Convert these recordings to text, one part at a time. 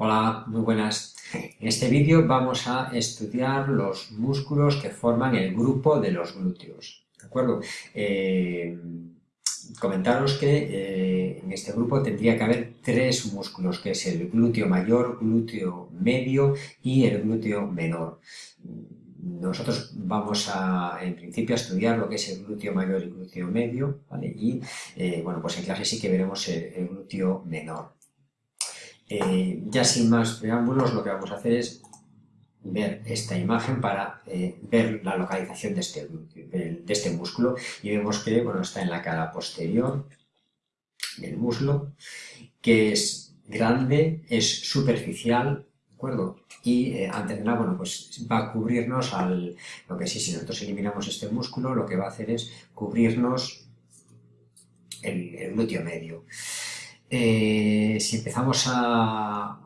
Hola, muy buenas. En este vídeo vamos a estudiar los músculos que forman el grupo de los glúteos. ¿De acuerdo? Eh, comentaros que eh, en este grupo tendría que haber tres músculos, que es el glúteo mayor, glúteo medio y el glúteo menor. Nosotros vamos a, en principio, a estudiar lo que es el glúteo mayor y el glúteo medio, ¿vale? Y, eh, bueno, pues en clase sí que veremos el glúteo menor. Eh, ya sin más preámbulos, lo que vamos a hacer es ver esta imagen para eh, ver la localización de este, de este músculo y vemos que bueno, está en la cara posterior del muslo, que es grande, es superficial, ¿de acuerdo? Y eh, bueno, pues va a cubrirnos al... Lo que sí, si nosotros eliminamos este músculo, lo que va a hacer es cubrirnos el glúteo medio. Eh, si empezamos a,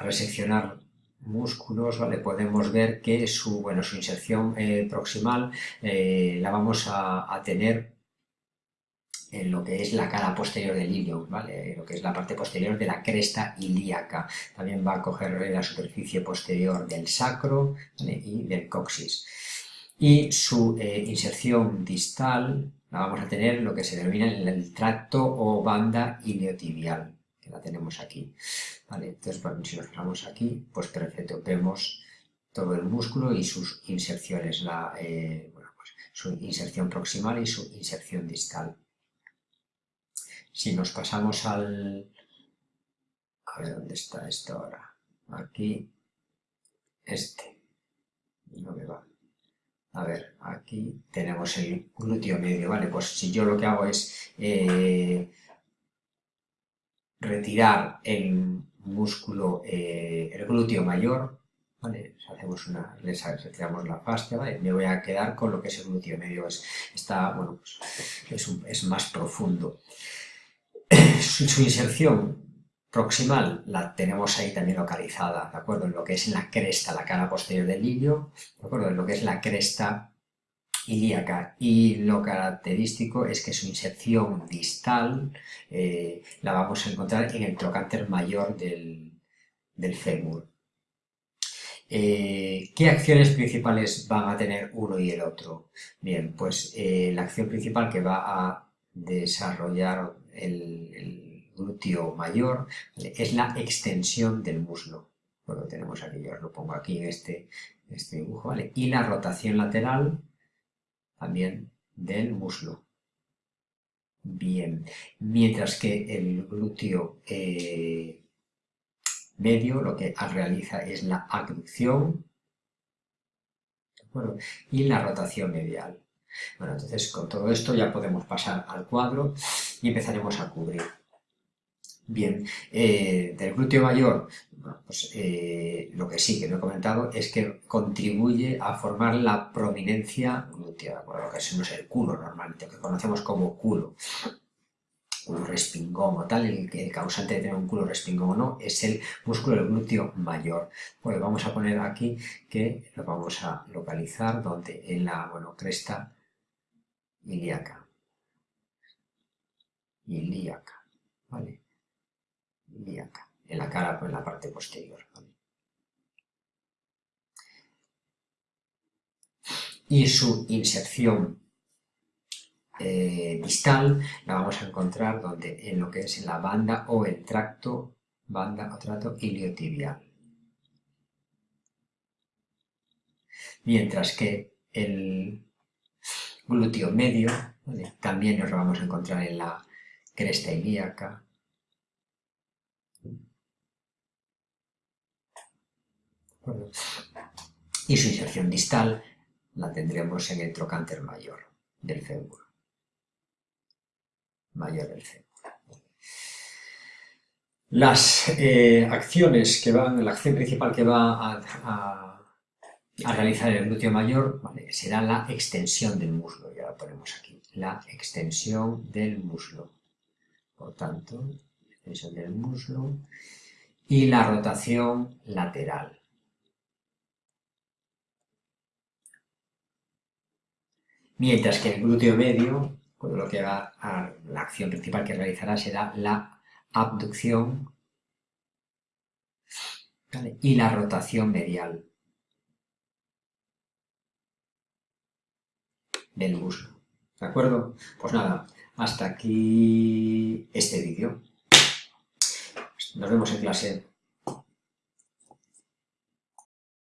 reseccionar músculos, ¿vale? podemos ver que su, bueno, su inserción eh, proximal eh, la vamos a, tener en lo que es la cara posterior del ilion, ¿vale? lo que es la parte posterior de la cresta ilíaca. También va a coger la superficie posterior del sacro y del coxis. Y su inserción distal la vamos a tener lo que se denomina el tracto o banda iliotibial, que la tenemos aquí. Entonces, si nos fijamos aquí, pues perfecto, vemos todo el músculo y sus inserciones, la, eh, pues, su inserción proximal y su inserción distal. Si nos pasamos al... A ver, ¿dónde está esto ahora? Aquí, este. A ver, aquí tenemos el glúteo medio, ¿vale? Pues si yo lo que hago es eh, retirar el músculo, eh, el glúteo mayor, ¿vale? Hacemos una, retiramos la fascia, ¿vale? Me voy a quedar con lo que es el glúteo medio, es, está, bueno, pues es, más profundo. su inserción proximal la tenemos ahí también localizada, ¿de acuerdo? En lo que es en la cresta, la cara posterior del ilio, ¿de acuerdo? En lo que es la cresta ilíaca y lo característico es que su inserción distal eh, la vamos a encontrar en el trocánter mayor del, fémur. Eh, ¿Qué acciones principales van a tener uno y el otro? Bien, pues eh, la acción principal que va a desarrollar el glúteo mayor, es la extensión del muslo. Bueno, tenemos aquí, yo os lo pongo aquí en este, este dibujo, ¿vale? Y la rotación lateral también del muslo. Bien, mientras que el glúteo eh, medio lo que realiza es la abducción y la rotación medial. Bueno, entonces con todo esto ya podemos pasar al cuadro y empezaremos a cubrir. Bien, eh, del glúteo mayor, pues eh, lo que sí que no he comentado es que contribuye a formar la prominencia glútea, bueno, lo que es, no es el culo normalmente, que conocemos como culo, culo respingón o tal, el, el, causante de tener un culo respingón o no, es el músculo del glúteo mayor. Pues vamos a poner aquí que lo vamos a localizar donde en la, bueno, cresta ilíaca. Ilíaca, ¿vale? En la cara, en la parte posterior. Y su inserción eh, distal la vamos a encontrar donde, en lo que es la banda o el tracto, banda o tracto iliotibial. Mientras que el glúteo medio también nos lo vamos a encontrar en la cresta ilíaca, Y su inserción distal la tendremos en el trocánter mayor del fémur. Mayor del fémur. Las eh, acciones que van, la acción principal que va a, realizar el glúteo mayor será la extensión del muslo, ya la ponemos aquí, la extensión del muslo. Por tanto, extensión del muslo y la rotación lateral. Mientras que el glúteo medio, pues lo que va a, la acción principal que realizará será la abducción y la rotación medial del muslo. ¿De acuerdo? Pues nada, hasta aquí este vídeo. Nos vemos en clase.